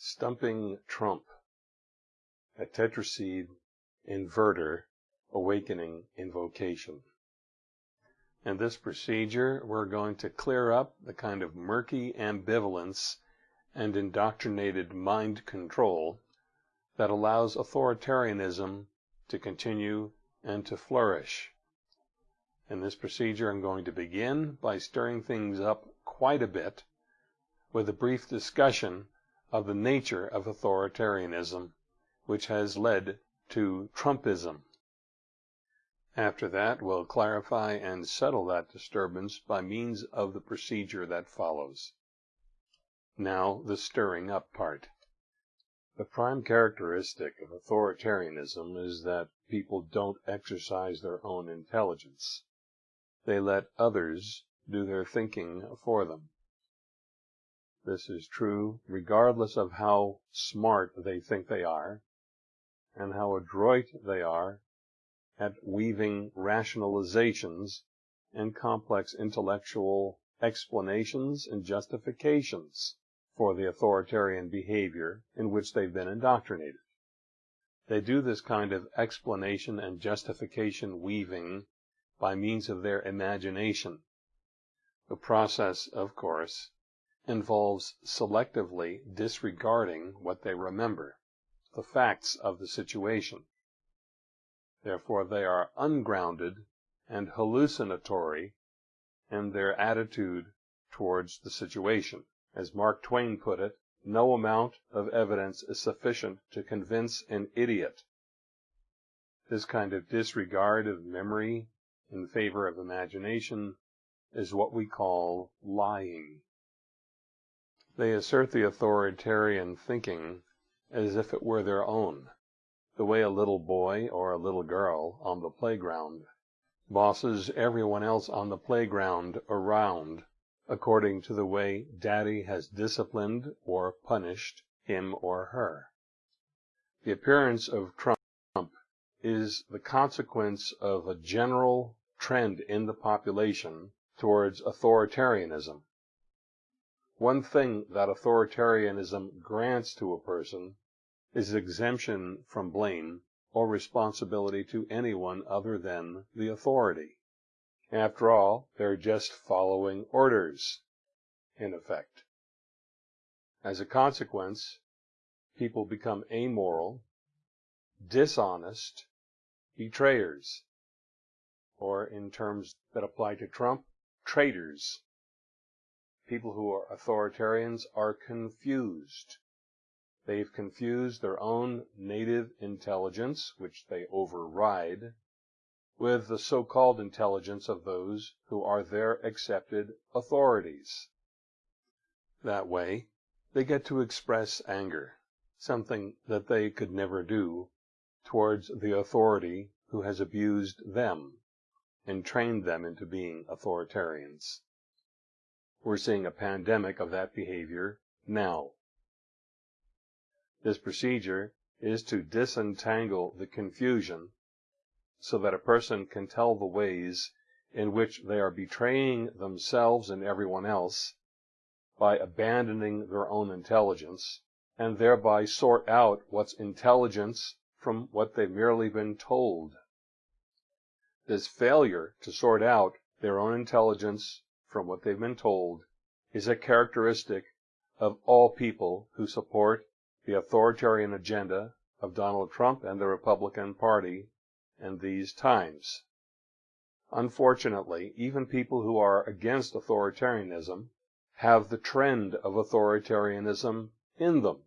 Stumping Trump, a tetraseed inverter awakening invocation. In this procedure, we're going to clear up the kind of murky ambivalence and indoctrinated mind control that allows authoritarianism to continue and to flourish. In this procedure, I'm going to begin by stirring things up quite a bit with a brief discussion of the nature of authoritarianism, which has led to Trumpism. After that, we'll clarify and settle that disturbance by means of the procedure that follows. Now, the stirring up part. The prime characteristic of authoritarianism is that people don't exercise their own intelligence. They let others do their thinking for them. This is true regardless of how smart they think they are and how adroit they are at weaving rationalizations and complex intellectual explanations and justifications for the authoritarian behavior in which they've been indoctrinated. They do this kind of explanation and justification weaving by means of their imagination. The process, of course, involves selectively disregarding what they remember, the facts of the situation. Therefore, they are ungrounded and hallucinatory in their attitude towards the situation. As Mark Twain put it, no amount of evidence is sufficient to convince an idiot. This kind of disregard of memory in favor of imagination is what we call lying. They assert the authoritarian thinking as if it were their own, the way a little boy or a little girl on the playground bosses everyone else on the playground around according to the way daddy has disciplined or punished him or her. The appearance of Trump is the consequence of a general trend in the population towards authoritarianism. One thing that authoritarianism grants to a person is exemption from blame or responsibility to anyone other than the authority. After all, they're just following orders, in effect. As a consequence, people become amoral, dishonest, betrayers, or in terms that apply to Trump, traitors people who are authoritarians are confused. They've confused their own native intelligence, which they override, with the so-called intelligence of those who are their accepted authorities. That way, they get to express anger, something that they could never do towards the authority who has abused them and trained them into being authoritarians. We're seeing a pandemic of that behavior now. This procedure is to disentangle the confusion so that a person can tell the ways in which they are betraying themselves and everyone else by abandoning their own intelligence and thereby sort out what's intelligence from what they've merely been told. This failure to sort out their own intelligence from what they've been told is a characteristic of all people who support the authoritarian agenda of Donald Trump and the Republican Party in these times. Unfortunately, even people who are against authoritarianism have the trend of authoritarianism in them,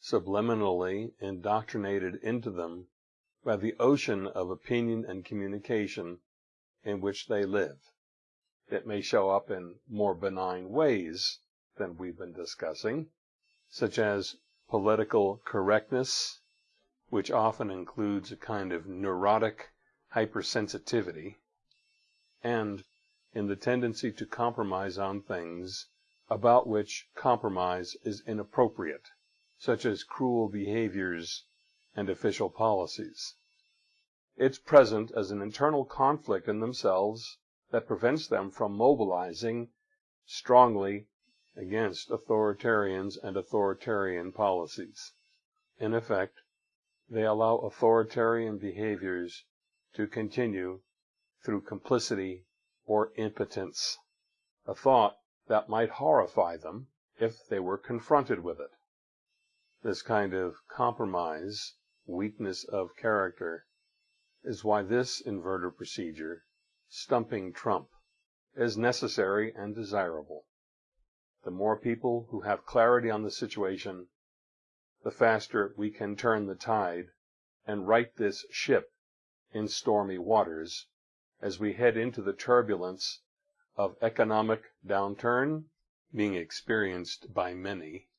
subliminally indoctrinated into them by the ocean of opinion and communication in which they live. It may show up in more benign ways than we've been discussing, such as political correctness, which often includes a kind of neurotic hypersensitivity, and in the tendency to compromise on things about which compromise is inappropriate, such as cruel behaviors and official policies. It's present as an internal conflict in themselves that prevents them from mobilizing strongly against authoritarians and authoritarian policies. In effect, they allow authoritarian behaviors to continue through complicity or impotence, a thought that might horrify them if they were confronted with it. This kind of compromise, weakness of character, is why this inverter procedure, stumping Trump, is necessary and desirable. The more people who have clarity on the situation, the faster we can turn the tide and right this ship in stormy waters as we head into the turbulence of economic downturn being experienced by many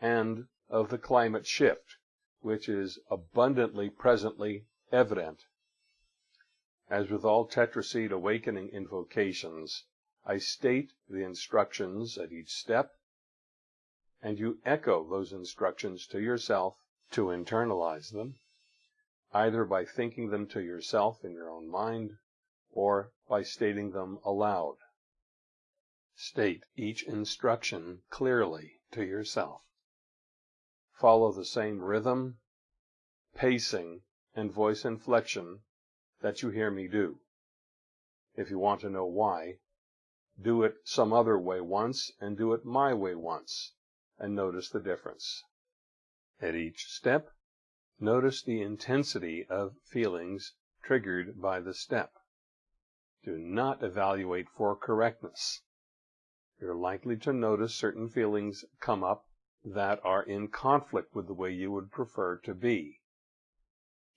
and of the climate shift, which is abundantly presently evident. As with all tetraseed awakening invocations, I state the instructions at each step, and you echo those instructions to yourself to internalize them, either by thinking them to yourself in your own mind or by stating them aloud. State each instruction clearly to yourself follow the same rhythm, pacing, and voice inflection that you hear me do. If you want to know why, do it some other way once and do it my way once, and notice the difference. At each step, notice the intensity of feelings triggered by the step. Do not evaluate for correctness. You're likely to notice certain feelings come up that are in conflict with the way you would prefer to be.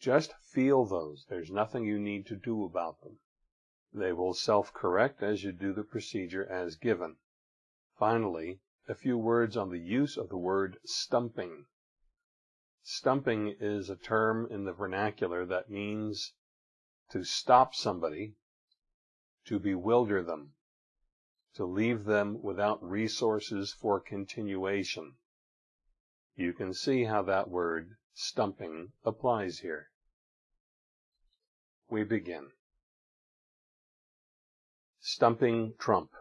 Just feel those. There's nothing you need to do about them. They will self-correct as you do the procedure as given. Finally, a few words on the use of the word stumping. Stumping is a term in the vernacular that means to stop somebody, to bewilder them, to leave them without resources for continuation. You can see how that word, stumping, applies here. We begin. Stumping Trump.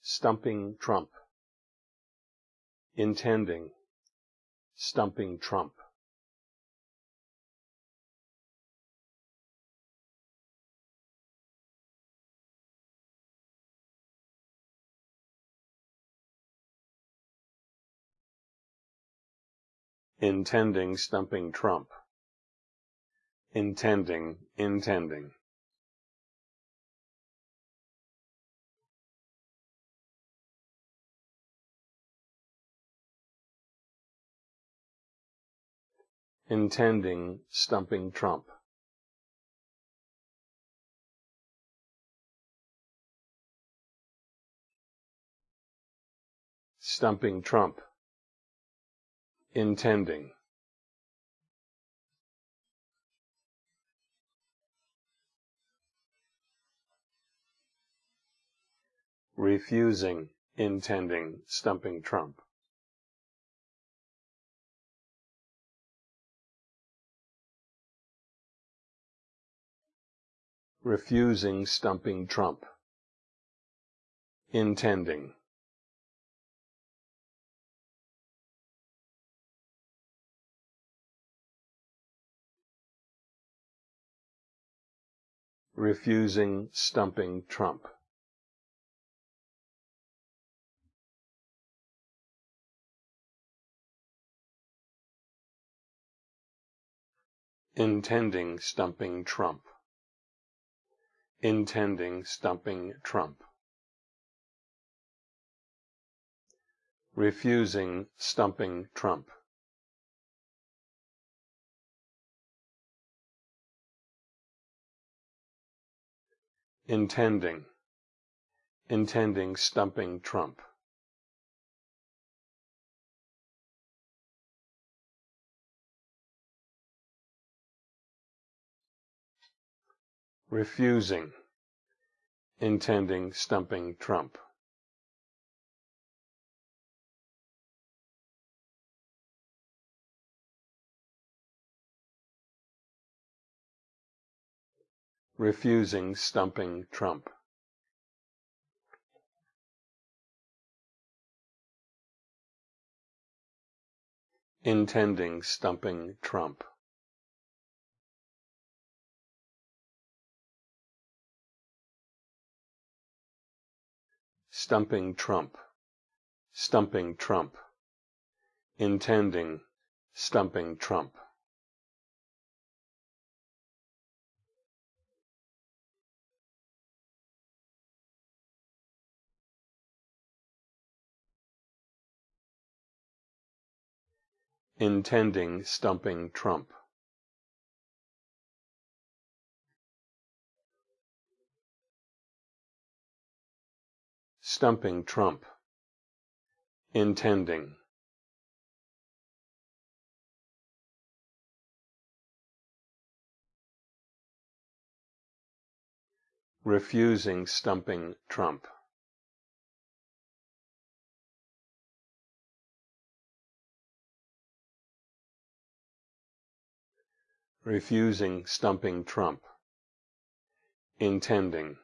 Stumping Trump. Intending. Stumping Trump. intending stumping Trump. Intending, intending. Intending stumping Trump. Stumping Trump intending refusing intending stumping Trump. Refusing stumping Trump. Intending. refusing stumping Trump. Intending stumping Trump. Intending stumping Trump. Refusing stumping Trump. intending, intending stumping Trump. refusing, intending stumping Trump. refusing stumping Trump. Intending stumping Trump. Stumping Trump, stumping Trump, intending stumping Trump. intending stumping Trump. Stumping Trump. Intending. Refusing stumping Trump. refusing stumping Trump, intending.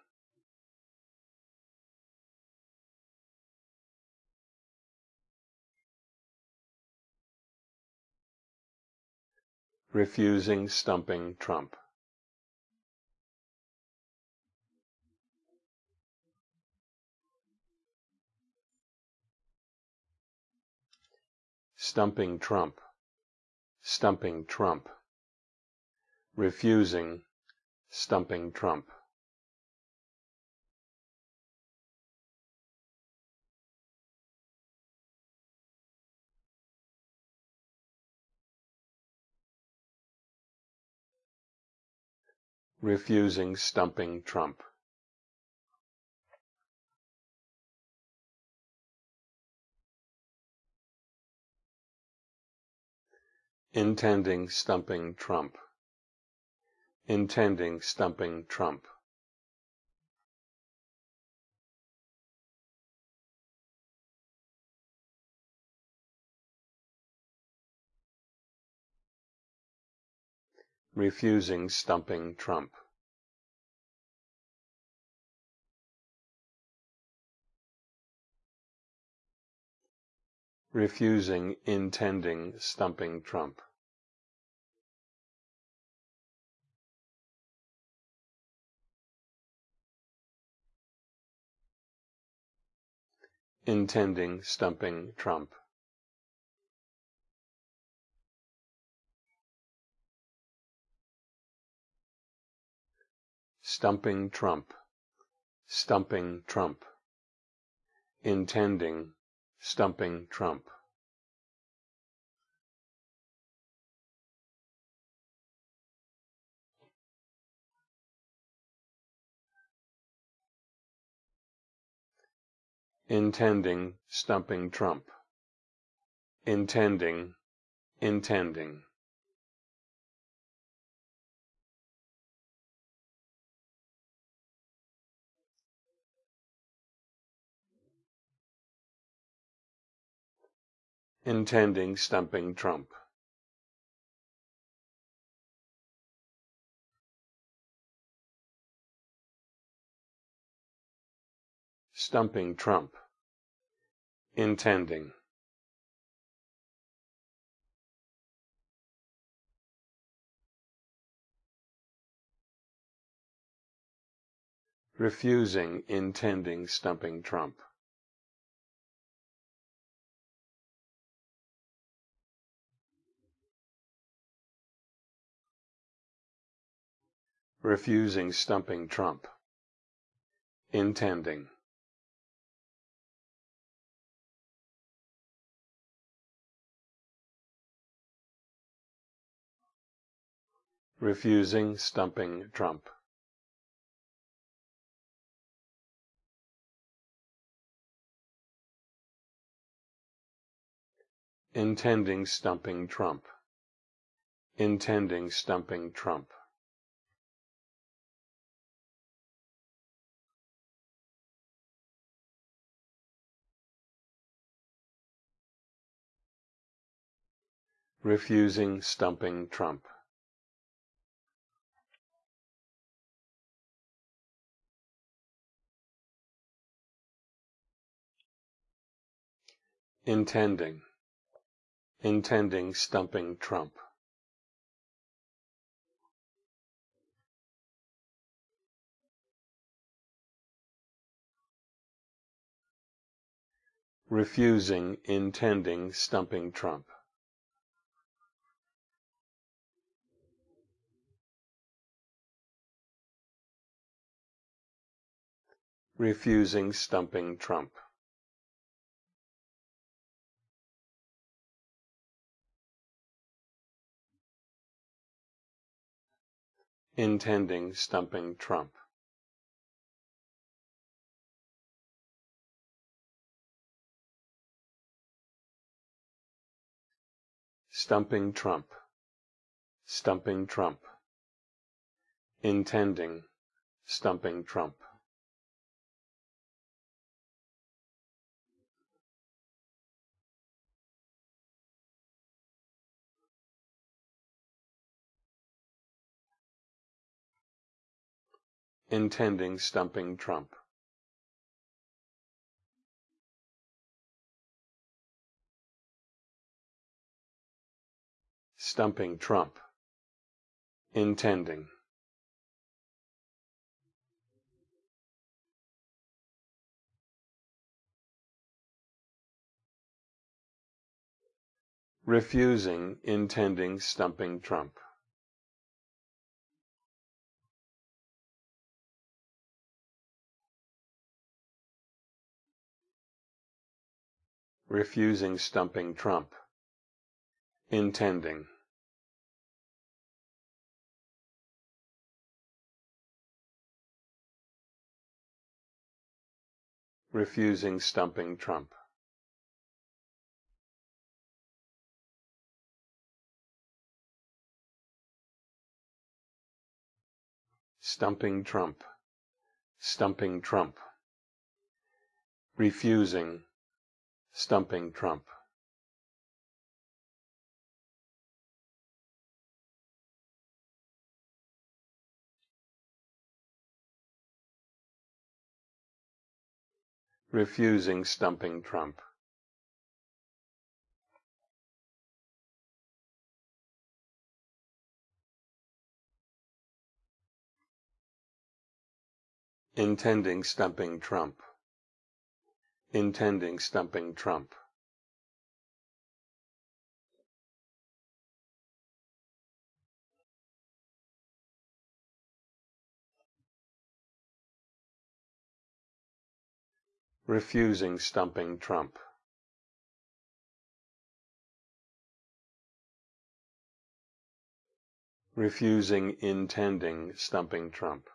Refusing stumping Trump. Stumping Trump, stumping Trump refusing stumping Trump. Refusing stumping Trump. Intending stumping Trump intending stumping Trump. Refusing stumping Trump. refusing intending stumping Trump. intending stumping Trump. Stumping Trump, stumping Trump, intending stumping Trump. intending stumping Trump, intending, intending. Intending stumping Trump. stumping Trump, intending. refusing intending stumping Trump. Refusing stumping Trump. Intending. refusing stumping Trump. Intending stumping Trump. Intending stumping Trump. Refusing stumping Trump. intending, intending stumping Trump. refusing intending stumping Trump. Refusing stumping Trump. intending stumping Trump. Stumping Trump. Stumping Trump. Intending stumping Trump. Intending stumping Trump. Stumping Trump. Intending. Refusing intending stumping Trump. Refusing stumping Trump, intending. refusing stumping Trump. Stumping Trump. Stumping Trump. Refusing stumping Trump. refusing stumping Trump. Intending stumping Trump intending stumping Trump. refusing stumping Trump. refusing intending stumping Trump.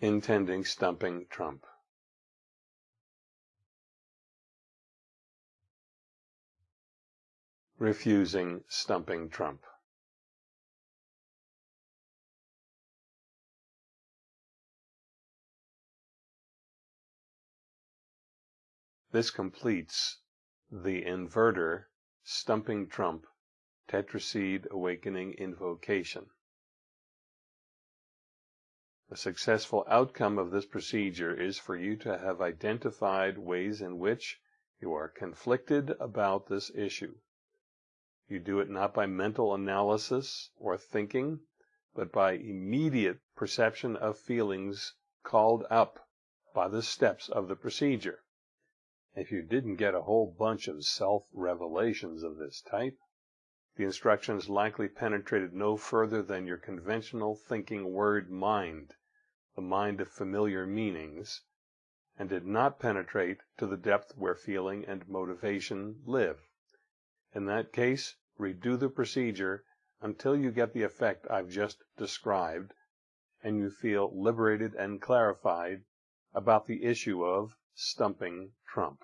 Intending stumping Trump. Refusing stumping Trump. This completes the inverter stumping Trump tetraseed awakening invocation. A successful outcome of this procedure is for you to have identified ways in which you are conflicted about this issue. You do it not by mental analysis or thinking, but by immediate perception of feelings called up by the steps of the procedure. If you didn't get a whole bunch of self-revelations of this type, the instructions likely penetrated no further than your conventional thinking word mind, the mind of familiar meanings, and did not penetrate to the depth where feeling and motivation live. In that case, redo the procedure until you get the effect I've just described and you feel liberated and clarified about the issue of stumping Trump.